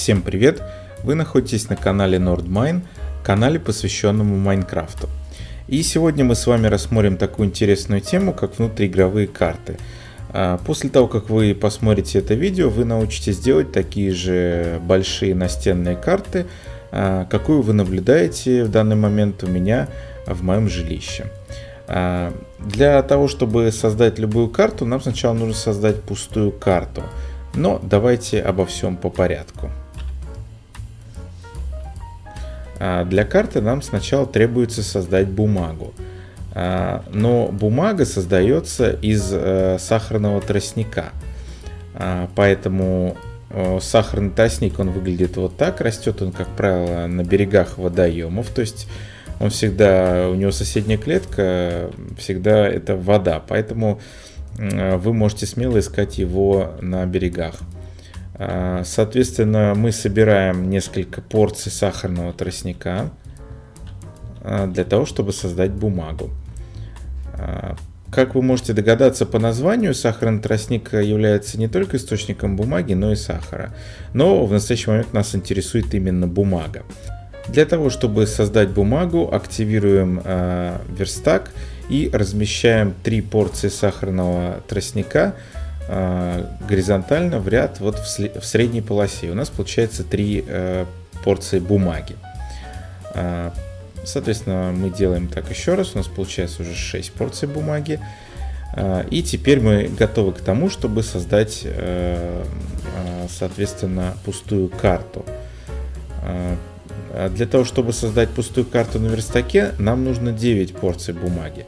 Всем привет! Вы находитесь на канале NordMine, канале, посвященному Майнкрафту. И сегодня мы с вами рассмотрим такую интересную тему, как внутриигровые карты. А, после того, как вы посмотрите это видео, вы научитесь делать такие же большие настенные карты, а, какую вы наблюдаете в данный момент у меня в моем жилище. А, для того, чтобы создать любую карту, нам сначала нужно создать пустую карту. Но давайте обо всем по порядку. А, для карты нам сначала требуется создать бумагу. А, но бумага создается из э, сахарного тростника. Поэтому э, сахарный тростник, он выглядит вот так. Растет он, как правило, на берегах водоемов. То есть он всегда, у него соседняя клетка, всегда это вода, поэтому вы можете смело искать его на берегах. А, соответственно, мы собираем несколько порций сахарного тростника а, для того, чтобы создать бумагу. А, как вы можете догадаться по названию, сахарный тростник является не только источником бумаги, но и сахара. Но в настоящий момент нас интересует именно бумага. Для того, чтобы создать бумагу, активируем э, верстак и размещаем три порции сахарного тростника э, горизонтально в ряд вот в, средней полосе. У нас получается три э, порции бумаги. Э, соответственно, мы делаем так еще раз. У нас получается уже 6 порций бумаги. Э, и теперь мы готовы к тому, чтобы создать, э, э, соответственно, пустую карту. А для того, чтобы создать пустую карту на верстаке, нам нужно 9 порций бумаги.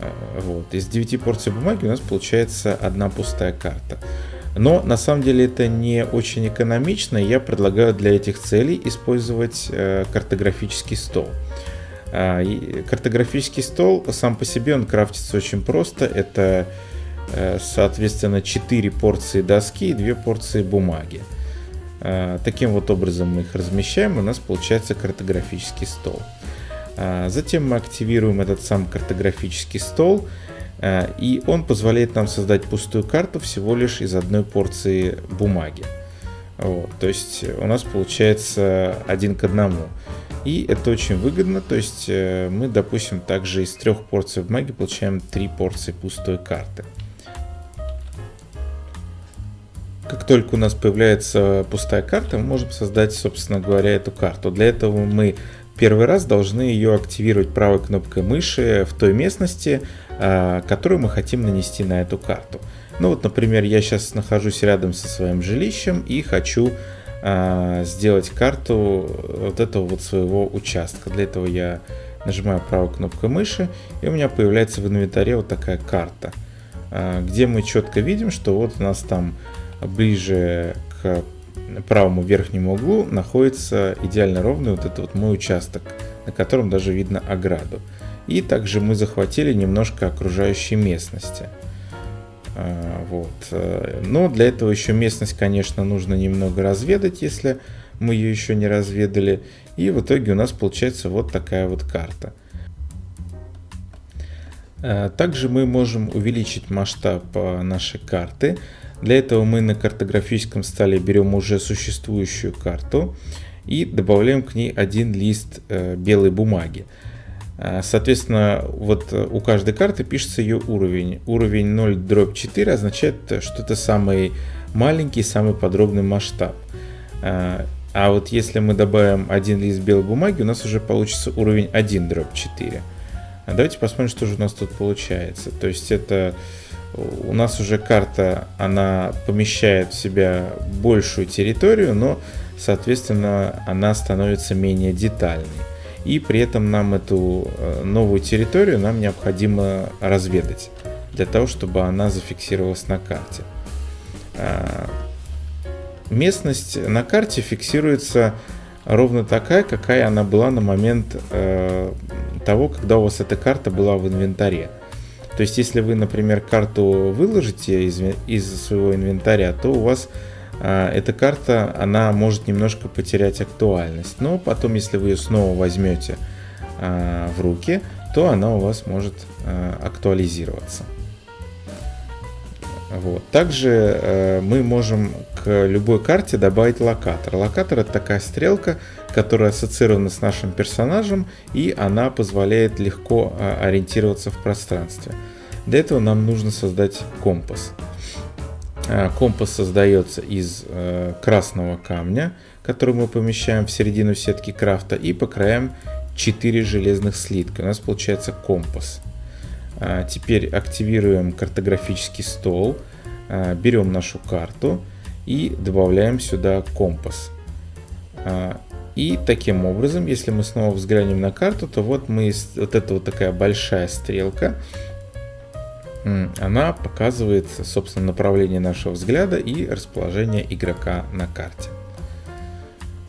А, вот. Из 9 порций бумаги у нас получается одна пустая карта. Но на самом деле это не очень экономично. Я предлагаю для этих целей использовать э, картографический стол. А, картографический стол сам по себе он крафтится очень просто. Это э, соответственно 4 порции доски и 2 порции бумаги. Таким вот образом мы их размещаем, у нас получается картографический стол. А, затем мы активируем этот сам картографический стол, а, и он позволяет нам создать пустую карту всего лишь из одной порции бумаги. Вот, то есть у нас получается один к одному. И это очень выгодно, то есть э, мы, допустим, также из трех порций бумаги получаем три порции пустой карты. Как только у нас появляется пустая карта, мы можем создать, собственно говоря, эту карту. Для этого мы первый раз должны ее активировать правой кнопкой мыши в той местности, а, которую мы хотим нанести на эту карту. Ну вот, например, я сейчас нахожусь рядом со своим жилищем и хочу а, сделать карту вот этого вот своего участка. Для этого я нажимаю правой кнопкой мыши, и у меня появляется в инвентаре вот такая карта, а, где мы четко видим, что вот у нас там ближе к правому верхнему углу находится идеально ровный вот этот вот мой участок, на котором даже видно ограду. И также мы захватили немножко окружающей местности. А, вот. Но для этого еще местность, конечно, нужно немного разведать, если мы ее еще не разведали. И в итоге у нас получается вот такая вот карта. А, также мы можем увеличить масштаб а, нашей карты. Для этого мы на картографическом столе берем уже существующую карту и добавляем к ней один лист э, белой бумаги. А, соответственно, вот э, у каждой карты пишется ее уровень. Уровень 0 дробь 4 означает, что это самый маленький, самый подробный масштаб. А вот если мы добавим один лист белой бумаги, у нас уже получится уровень 1 дробь 4. Давайте посмотрим, что же у нас тут получается. То есть это у нас уже карта, она помещает в себя большую территорию, но, соответственно, она становится менее детальной. И при этом нам эту э, новую территорию нам необходимо разведать, для того, чтобы она зафиксировалась на карте. А, местность на карте фиксируется ровно такая, какая она была на момент э, того, когда у вас эта карта была в инвентаре. То есть, если вы, например, карту выложите из, из своего инвентаря, то у вас а, эта карта, она может немножко потерять актуальность. Но потом, если вы ее снова возьмете а, в руки, то она у вас может а, актуализироваться. Вот. Также э, мы можем к любой карте добавить локатор. Локатор это такая стрелка, которая ассоциирована с нашим персонажем, и она позволяет легко э, ориентироваться в пространстве. Для этого нам нужно создать компас. Э, компас создается из э, красного камня, который мы помещаем в середину сетки крафта, и по краям 4 железных слитка. У нас получается компас. А, теперь активируем картографический стол, а, берем нашу карту и добавляем сюда компас. А, и таким образом, если мы снова взглянем на карту, то вот мы вот эта вот такая большая стрелка, она показывает, собственно, направление нашего взгляда и расположение игрока на карте.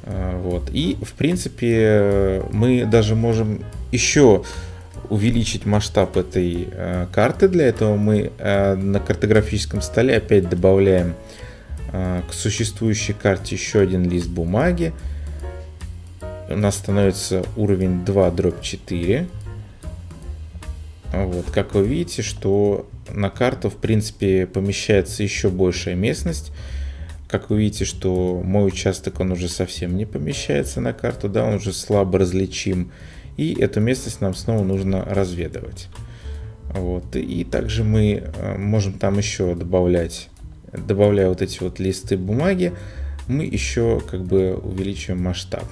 Вот. И, в принципе, мы даже можем еще увеличить масштаб этой э, карты. Для этого мы э, на картографическом столе опять добавляем э, к существующей карте еще один лист бумаги. У нас становится уровень 2 дробь 4. Вот, как вы видите, что на карту в принципе помещается еще большая местность. Как вы видите, что мой участок он уже совсем не помещается на карту, да, он уже слабо различим и эту местность нам снова нужно разведывать. Вот. И также мы э, можем там еще добавлять, добавляя вот эти вот листы бумаги, мы еще как бы увеличиваем масштаб.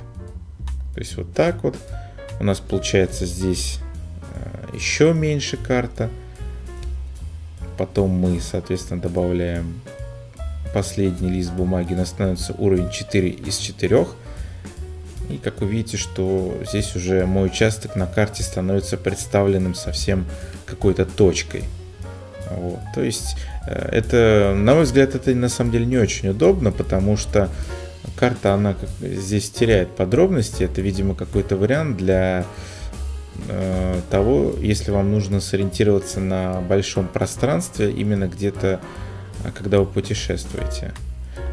То есть вот так вот у нас получается здесь э, еще меньше карта. Потом мы, соответственно, добавляем последний лист бумаги, у нас становится уровень 4 из 4. И как вы видите, что здесь уже мой участок на карте становится представленным совсем какой-то точкой. Вот. То есть э, это, на мой взгляд, это на самом деле не очень удобно, потому что карта, она здесь теряет подробности. Это, видимо, какой-то вариант для э, того, если вам нужно сориентироваться на большом пространстве, именно где-то, э, когда вы путешествуете.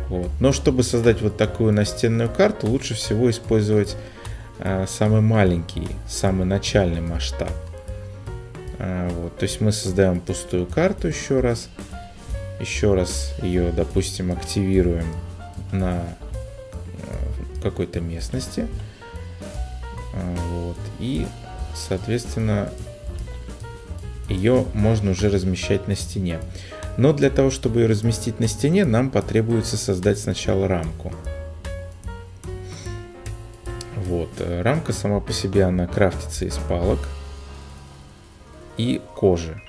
Вот. Но чтобы создать вот такую настенную карту, лучше всего использовать э, самый маленький, самый начальный масштаб. Э, вот. То есть мы создаем пустую карту еще раз. Еще раз ее, допустим, активируем на э, какой-то местности. Э, вот. И, соответственно, ее можно уже размещать на стене. Но для того, чтобы ее разместить на стене, нам потребуется создать сначала рамку. Вот, э, рамка сама по себе, она крафтится из палок и кожи.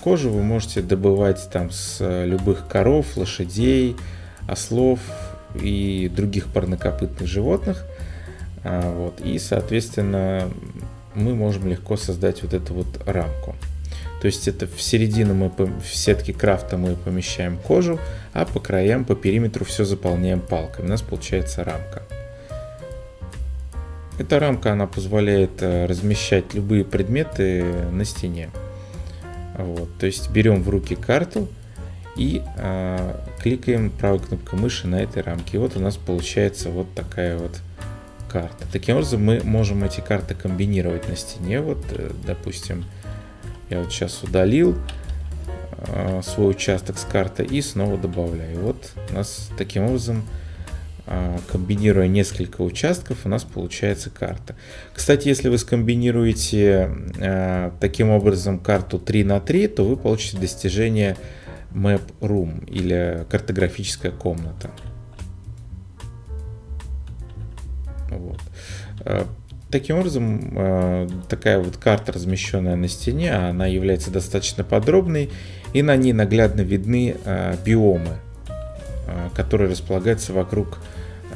Кожу вы можете добывать там с э, любых коров, лошадей, ослов и других парнокопытных животных. А, вот, и, соответственно, мы можем легко создать вот эту вот рамку. То есть это в середину мы в сетке крафта мы помещаем кожу, а по краям, по периметру все заполняем палками. У нас получается рамка. Эта рамка она позволяет э, размещать любые предметы на стене. Вот, то есть берем в руки карту и э, кликаем правой кнопкой мыши на этой рамке. И вот у нас получается вот такая вот карта. Таким образом мы можем эти карты комбинировать на стене. Вот, э, допустим, я вот сейчас удалил э, свой участок с карты и снова добавляю. Вот у нас таким образом, э, комбинируя несколько участков, у нас получается карта. Кстати, если вы скомбинируете э, таким образом карту 3 на 3, то вы получите достижение Map Room или картографическая комната. Вот. Таким образом, э, такая вот карта, размещенная на стене, она является достаточно подробной, и на ней наглядно видны э, биомы, э, которые располагаются вокруг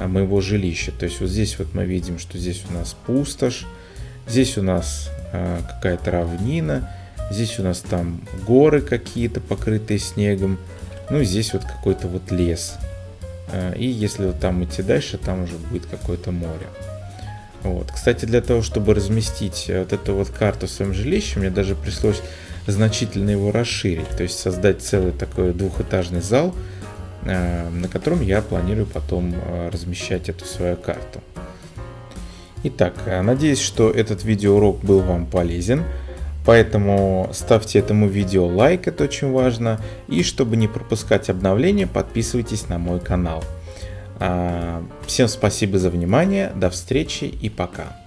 моего жилища. То есть вот здесь вот мы видим, что здесь у нас пустошь, здесь у нас какая-то равнина, здесь у нас там горы какие-то, покрытые снегом, ну и здесь вот какой-то вот лес. И если вот там идти дальше, там уже будет какое-то море. Вот. Кстати, для того, чтобы разместить вот эту вот карту в своем жилище, мне даже пришлось значительно его расширить. То есть создать целый такой двухэтажный зал, э, на котором я планирую потом э, размещать эту свою карту. Итак, э, надеюсь, что этот видеоурок был вам полезен. Поэтому ставьте этому видео лайк, это очень важно. И чтобы не пропускать обновления, подписывайтесь на мой канал. А, всем спасибо за внимание, до встречи и пока.